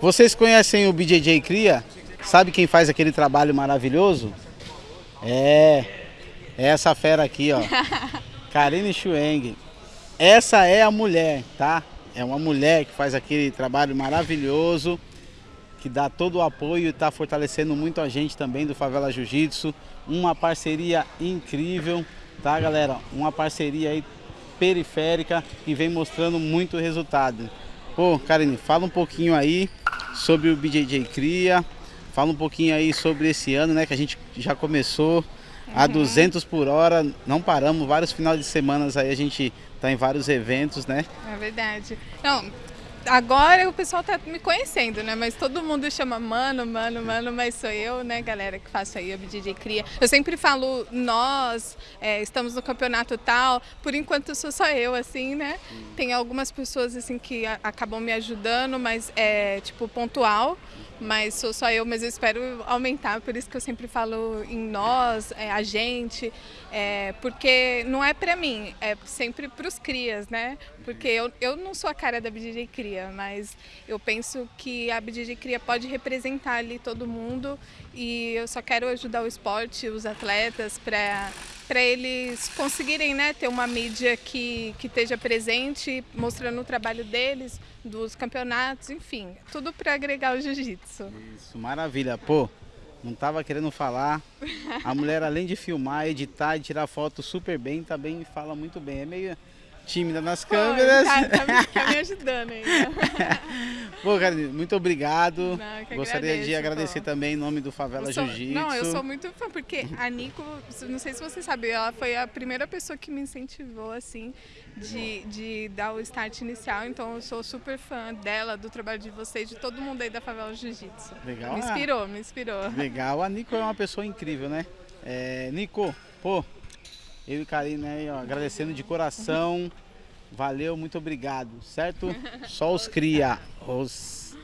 Vocês conhecem o BJJ Cria? Sabe quem faz aquele trabalho maravilhoso? É, é essa fera aqui, ó. Karine Schweng. Essa é a mulher, tá? É uma mulher que faz aquele trabalho maravilhoso, que dá todo o apoio e está fortalecendo muito a gente também do Favela Jiu-Jitsu. Uma parceria incrível, tá galera? Uma parceria aí periférica e vem mostrando muito resultado. Pô, Karine, fala um pouquinho aí sobre o BJJ Cria. Fala um pouquinho aí sobre esse ano, né? Que a gente já começou a 200 por hora, não paramos, vários finais de semanas aí a gente tá em vários eventos, né? É verdade. Não, agora o pessoal tá me conhecendo, né? Mas todo mundo chama mano, mano, mano, mas sou eu, né, galera, que faço aí a BJJ Cria. Eu sempre falo nós, é, estamos no campeonato tal, por enquanto sou só eu, assim, né? Tem algumas pessoas, assim, que acabam me ajudando, mas é, tipo, pontual mas sou só eu, mas eu espero aumentar, por isso que eu sempre falo em nós, é, a gente, é, porque não é para mim, é sempre para os crias, né? Porque eu, eu não sou a cara da BJJ Cria, mas eu penso que a BJJ Cria pode representar ali todo mundo e eu só quero ajudar o esporte, os atletas, para para eles conseguirem né, ter uma mídia que, que esteja presente, mostrando o trabalho deles, dos campeonatos, enfim, tudo para agregar o jiu-jitsu. Isso, maravilha. Pô, não estava querendo falar. A mulher, além de filmar, editar e tirar foto super bem, também fala muito bem. É meio tímida nas câmeras. Tá, tá, me, tá me ajudando ainda. Pô, cara, muito obrigado. Não, Gostaria agradeço, de agradecer também em nome do Favela Jiu-Jitsu. Não, eu sou muito fã, porque a Nico, não sei se você sabe, ela foi a primeira pessoa que me incentivou, assim, de, de dar o start inicial. Então eu sou super fã dela, do trabalho de vocês, de todo mundo aí da Favela Jiu-Jitsu. Legal. Me inspirou, me inspirou. Legal. A Nico é uma pessoa incrível, né? É, Nico, pô, eu e Karine, né, ó, agradecendo de coração. Valeu, muito obrigado, certo? Só os cria, os